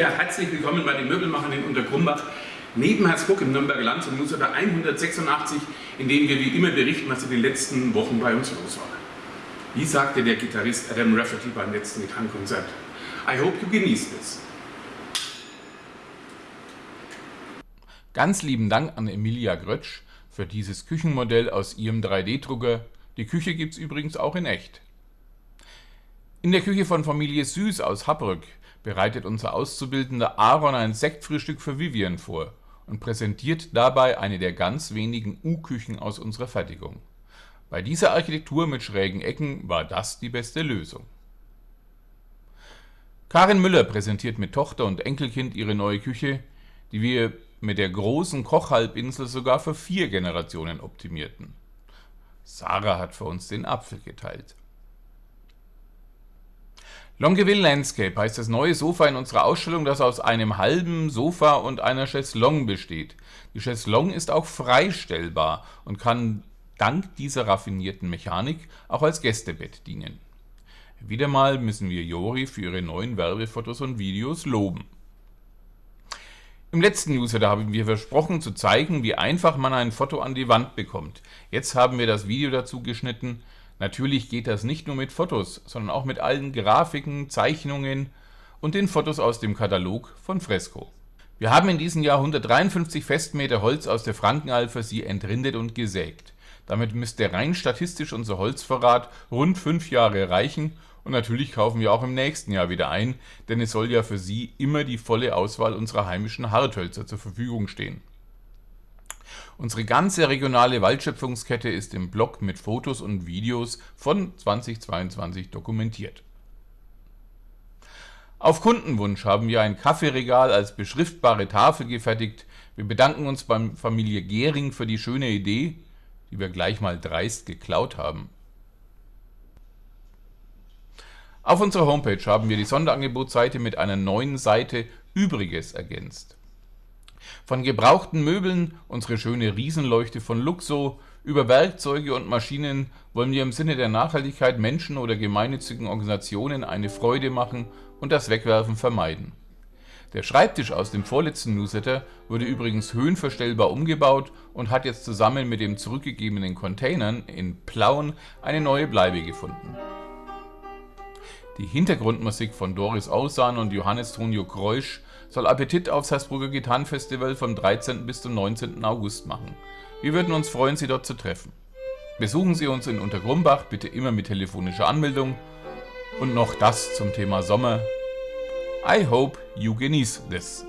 Ja, herzlich willkommen bei den Möbelmachern in Untergrumbach. Neben Herzburg im Nürnberger Land zum Newsletter 186, in dem wir wie immer berichten, was in den letzten Wochen bei uns los war. Wie sagte der Gitarrist Adam Rafferty beim letzten Gitarrenkonzert? I hope you genießt es. Ganz lieben Dank an Emilia Grötsch für dieses Küchenmodell aus ihrem 3D-Drucker. Die Küche gibt es übrigens auch in echt. In der Küche von Familie Süß aus Habrück bereitet unser Auszubildender Aaron ein Sektfrühstück für Vivian vor und präsentiert dabei eine der ganz wenigen U-Küchen aus unserer Fertigung. Bei dieser Architektur mit schrägen Ecken war das die beste Lösung. Karin Müller präsentiert mit Tochter und Enkelkind ihre neue Küche, die wir mit der großen Kochhalbinsel sogar für vier Generationen optimierten. Sarah hat für uns den Apfel geteilt. Longeville Landscape heißt das neue Sofa in unserer Ausstellung, das aus einem halben Sofa und einer Chaiselongue besteht. Die Chaiselongue ist auch freistellbar und kann dank dieser raffinierten Mechanik auch als Gästebett dienen. Wieder mal müssen wir Jori für ihre neuen Werbefotos und Videos loben. Im letzten Newsletter haben wir versprochen zu zeigen, wie einfach man ein Foto an die Wand bekommt. Jetzt haben wir das Video dazu geschnitten, Natürlich geht das nicht nur mit Fotos, sondern auch mit allen Grafiken, Zeichnungen und den Fotos aus dem Katalog von Fresco. Wir haben in diesem Jahr 153 Festmeter Holz aus der Frankenalb für Sie entrindet und gesägt. Damit müsste rein statistisch unser Holzvorrat rund fünf Jahre reichen und natürlich kaufen wir auch im nächsten Jahr wieder ein, denn es soll ja für Sie immer die volle Auswahl unserer heimischen Harthölzer zur Verfügung stehen. Unsere ganze regionale Waldschöpfungskette ist im Blog mit Fotos und Videos von 2022 dokumentiert. Auf Kundenwunsch haben wir ein Kaffeeregal als beschriftbare Tafel gefertigt. Wir bedanken uns beim Familie Gehring für die schöne Idee, die wir gleich mal dreist geklaut haben. Auf unserer Homepage haben wir die Sonderangebotsseite mit einer neuen Seite Übriges ergänzt. Von gebrauchten Möbeln, unsere schöne Riesenleuchte von Luxo, über Werkzeuge und Maschinen wollen wir im Sinne der Nachhaltigkeit Menschen oder gemeinnützigen Organisationen eine Freude machen und das Wegwerfen vermeiden. Der Schreibtisch aus dem vorletzten Newsletter wurde übrigens höhenverstellbar umgebaut und hat jetzt zusammen mit den zurückgegebenen Containern in Plauen eine neue Bleibe gefunden. Die Hintergrundmusik von Doris Ausan und Johannes Tonio Kreusch soll Appetit aufs Salzburger Gitarrenfestival vom 13. bis zum 19. August machen. Wir würden uns freuen, Sie dort zu treffen. Besuchen Sie uns in Untergrumbach, bitte immer mit telefonischer Anmeldung. Und noch das zum Thema Sommer. I hope you genieß this.